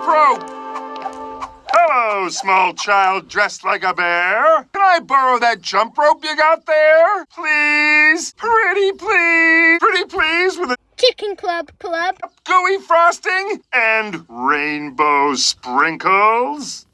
probe. Hello, small child dressed like a bear. Can I borrow that jump rope you got there? Please? Pretty please? Pretty please with a Chicken Club Club. gooey frosting and rainbow sprinkles?